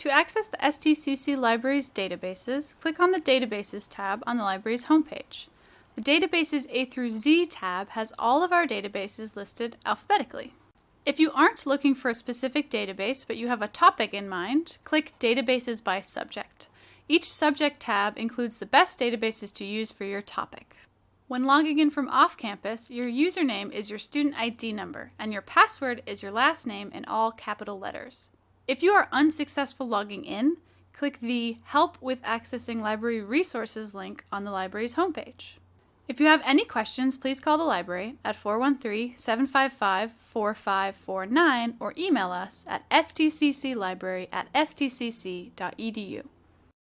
To access the STCC Library's databases, click on the Databases tab on the library's homepage. The Databases A through Z tab has all of our databases listed alphabetically. If you aren't looking for a specific database but you have a topic in mind, click Databases by Subject. Each subject tab includes the best databases to use for your topic. When logging in from off campus, your username is your student ID number and your password is your last name in all capital letters. If you are unsuccessful logging in, click the Help with Accessing Library Resources link on the library's homepage. If you have any questions, please call the library at 413-755-4549 or email us at stcclibrary at stcc.edu.